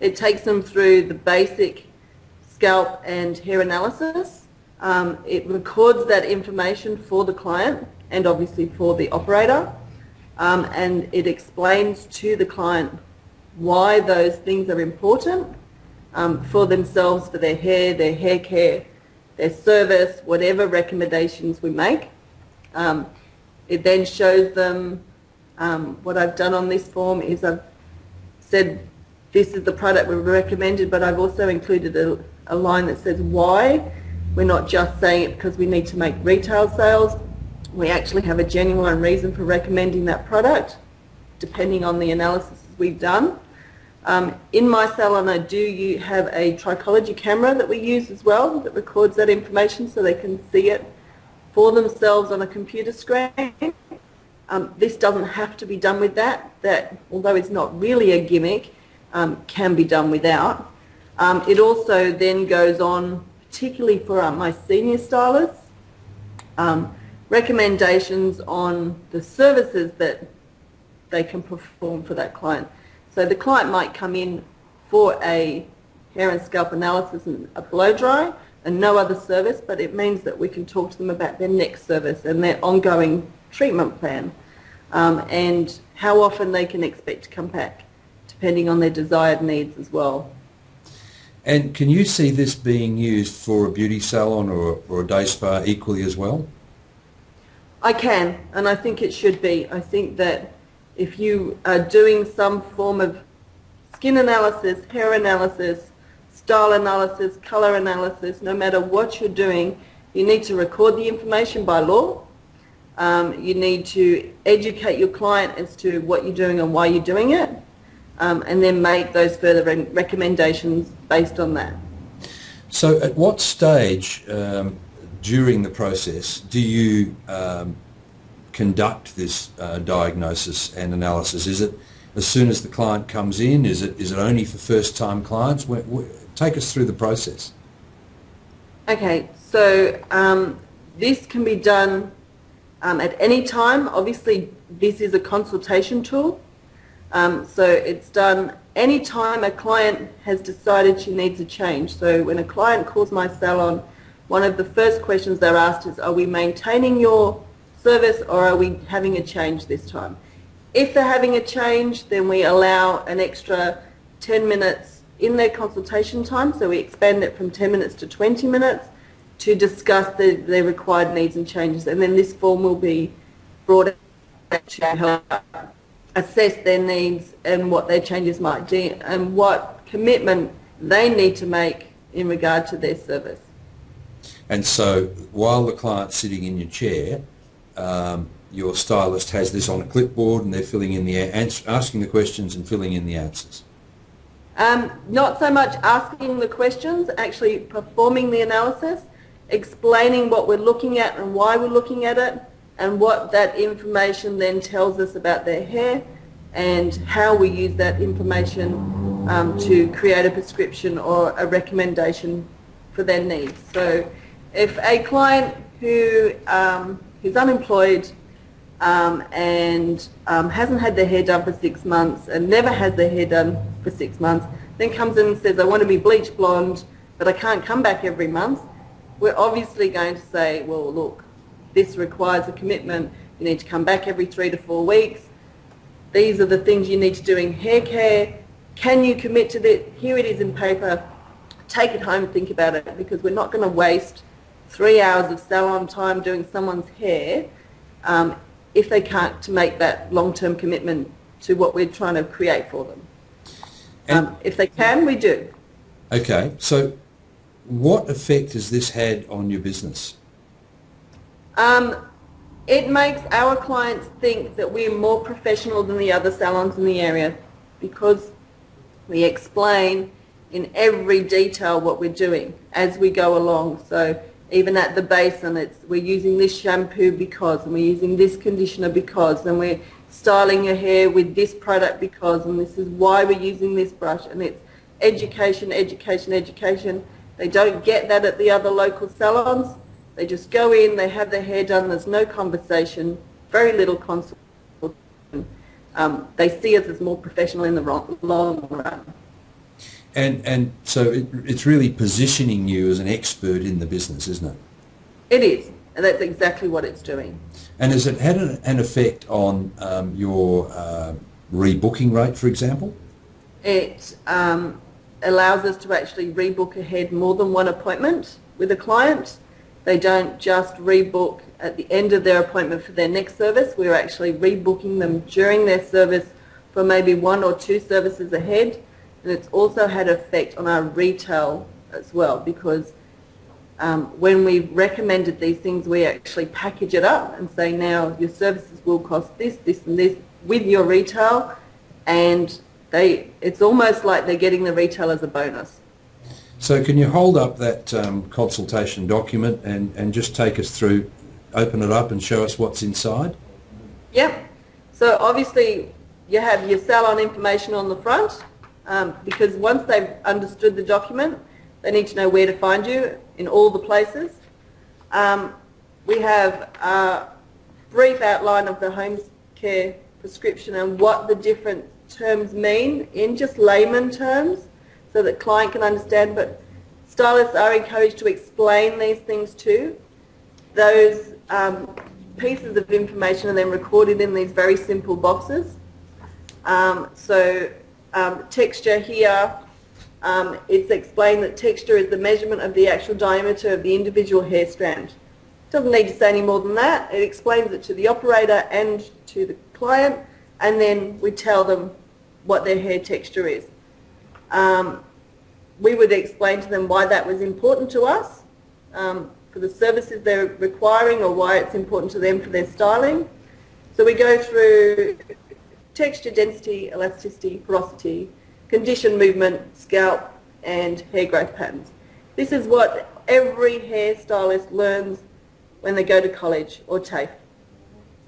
It takes them through the basic scalp and hair analysis. Um, it records that information for the client and obviously for the operator. Um, and it explains to the client why those things are important um, for themselves, for their hair, their hair care, their service, whatever recommendations we make. Um, it then shows them um, what I've done on this form is I've said this is the product we've recommended, but I've also included a, a line that says why. We're not just saying it because we need to make retail sales. We actually have a genuine reason for recommending that product, depending on the analysis we've done. Um, in my salon, I do you have a trichology camera that we use as well that records that information so they can see it for themselves on a computer screen. Um, this doesn't have to be done with that. That, although it's not really a gimmick, um, can be done without. Um, it also then goes on, particularly for uh, my senior stylists, um, recommendations on the services that they can perform for that client. So the client might come in for a hair and scalp analysis and a blow dry and no other service, but it means that we can talk to them about their next service and their ongoing treatment plan um, and how often they can expect to come back, depending on their desired needs as well. And can you see this being used for a beauty salon or, or a day spa equally as well? I can, and I think it should be. I think that if you are doing some form of skin analysis, hair analysis, style analysis, color analysis, no matter what you're doing, you need to record the information by law um, you need to educate your client as to what you're doing and why you're doing it, um, and then make those further re recommendations based on that. So at what stage um, during the process do you um, conduct this uh, diagnosis and analysis? Is it as soon as the client comes in? Is it, is it only for first-time clients? take us through the process. Okay, so um, this can be done um, at any time. Obviously, this is a consultation tool. Um, so it's done any time a client has decided she needs a change. So when a client calls my salon, one of the first questions they're asked is, are we maintaining your service or are we having a change this time? If they're having a change, then we allow an extra 10 minutes in their consultation time. So we expand it from 10 minutes to 20 minutes to discuss the, their required needs and changes. And then this form will be brought out to help assess their needs and what their changes might be and what commitment they need to make in regard to their service. And so while the client's sitting in your chair, um, your stylist has this on a clipboard and they're filling in the asking the questions and filling in the answers. Um, not so much asking the questions, actually performing the analysis explaining what we're looking at and why we're looking at it and what that information then tells us about their hair and how we use that information um, to create a prescription or a recommendation for their needs. So if a client who um, who's unemployed um, and um, hasn't had their hair done for six months and never had their hair done for six months, then comes in and says, I want to be bleach blonde, but I can't come back every month, we're obviously going to say, well, look, this requires a commitment. You need to come back every three to four weeks. These are the things you need to do in hair care. Can you commit to this? Here it is in paper. Take it home and think about it because we're not going to waste three hours of salon time doing someone's hair um, if they can't to make that long-term commitment to what we're trying to create for them. Um, if they can, we do. Okay, so what effect has this had on your business? Um, it makes our clients think that we're more professional than the other salons in the area because we explain in every detail what we're doing as we go along. So even at the basin, it's we're using this shampoo because, and we're using this conditioner because, and we're styling your hair with this product because, and this is why we're using this brush, and it's education, education, education. They don't get that at the other local salons. They just go in, they have their hair done, there's no conversation, very little consultation. Um, they see us as more professional in the long run. And and so it, it's really positioning you as an expert in the business, isn't it? It is, and that's exactly what it's doing. And has it had an, an effect on um, your uh, rebooking rate, for example? It um, allows us to actually rebook ahead more than one appointment with a client. They don't just rebook at the end of their appointment for their next service. We're actually rebooking them during their service for maybe one or two services ahead. And it's also had effect on our retail as well because um, when we recommended these things, we actually package it up and say now your services will cost this, this and this with your retail and they, it's almost like they're getting the retail as a bonus. So can you hold up that um, consultation document and, and just take us through, open it up and show us what's inside? Yep. So obviously you have your salon information on the front um, because once they've understood the document, they need to know where to find you in all the places. Um, we have a brief outline of the home care prescription and what the different terms mean in just layman terms so that client can understand, but stylists are encouraged to explain these things too. Those um, pieces of information are then recorded in these very simple boxes. Um, so um, texture here, um, it's explained that texture is the measurement of the actual diameter of the individual hair strand. Doesn't need to say any more than that. It explains it to the operator and to the client, and then we tell them what their hair texture is. Um, we would explain to them why that was important to us um, for the services they're requiring or why it's important to them for their styling. So we go through texture, density, elasticity, porosity, condition, movement, scalp and hair growth patterns. This is what every hairstylist learns when they go to college or TAFE.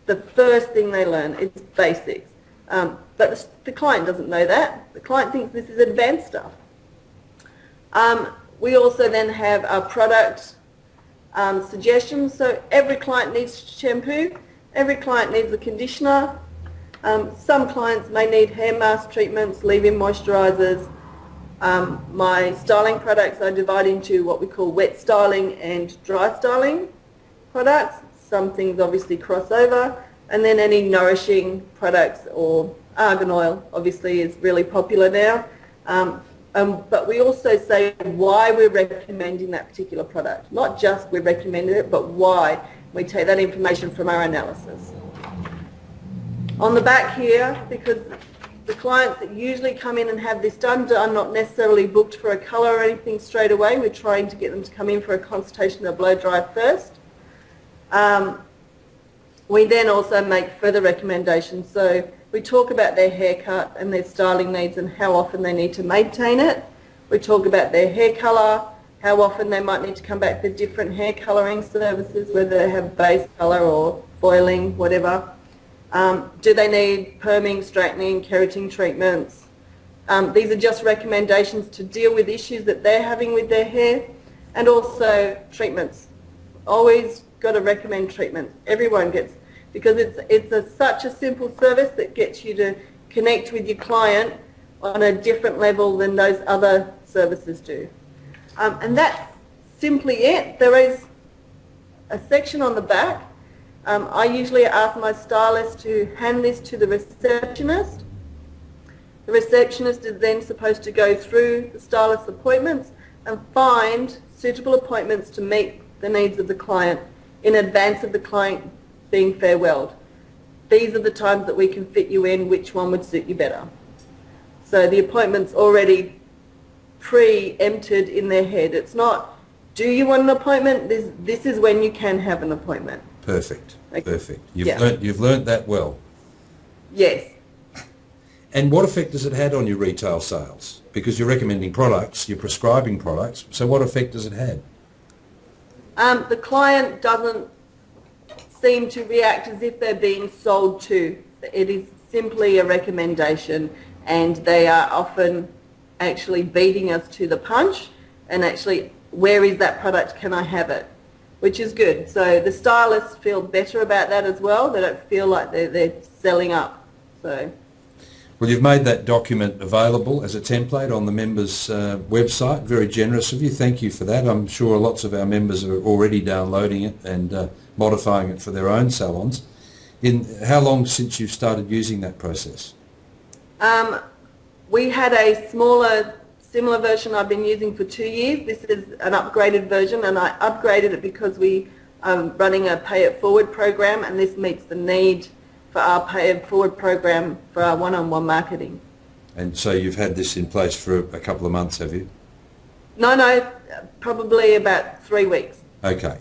The first thing they learn is basics. Um, but the, the, client doesn't know that. The client thinks this is advanced stuff. Um, we also then have our product um, suggestions. So every client needs shampoo. Every client needs a conditioner. Um, some clients may need hair mask treatments, leave-in moisturisers. Um, my styling products I divide into what we call wet styling and dry styling products. Some things obviously cross over and then any nourishing products or argan oil obviously is really popular now. Um, um, but we also say why we're recommending that particular product. Not just we're recommending it, but why. We take that information from our analysis. On the back here, because the clients that usually come in and have this done are not necessarily booked for a colour or anything straight away. We're trying to get them to come in for a consultation of blow dry first. Um, we then also make further recommendations. So we talk about their haircut and their styling needs and how often they need to maintain it. We talk about their hair colour, how often they might need to come back for different hair colouring services, whether they have base colour or foiling, whatever. Um, do they need perming, straightening, keratin treatments? Um, these are just recommendations to deal with issues that they're having with their hair and also treatments. Always got to recommend treatments. Everyone gets, because it's, it's a, such a simple service that gets you to connect with your client on a different level than those other services do. Um, and that's simply it. There is a section on the back. Um, I usually ask my stylist to hand this to the receptionist. The receptionist is then supposed to go through the stylist's appointments and find suitable appointments to meet the needs of the client in advance of the client being farewelled. These are the times that we can fit you in, which one would suit you better. So the appointment's already pre-empted in their head. It's not, do you want an appointment? This, this is when you can have an appointment. Perfect, Okay. perfect. You've, Yeah. learnt, you've learnt that well. Yes. And what effect has it had on your retail sales? Because you're recommending products, you're prescribing products, so what effect has it had? Um, the client doesn't seem to react as if they're being sold to. It is simply a recommendation and they are often actually beating us to the punch and actually where is that product, can I have it? Which is good. So the stylists feel better about that as well. They don't feel like they're, they're selling up. So Well, you've made that document available as a template on the members' uh, website. Very generous of you. Thank you for that. I'm sure lots of our members are already downloading it and uh, modifying it for their own salons. In how long since you've started using that process? Um, we had a smaller, similar version I've been using for two years. This is an upgraded version and I upgraded it because we are running a pay it forward program and this meets the need for our pay it forward program for our one-on-one marketing. And so you've had this in place for a couple of months, have you? No, no, probably about three weeks. Okay,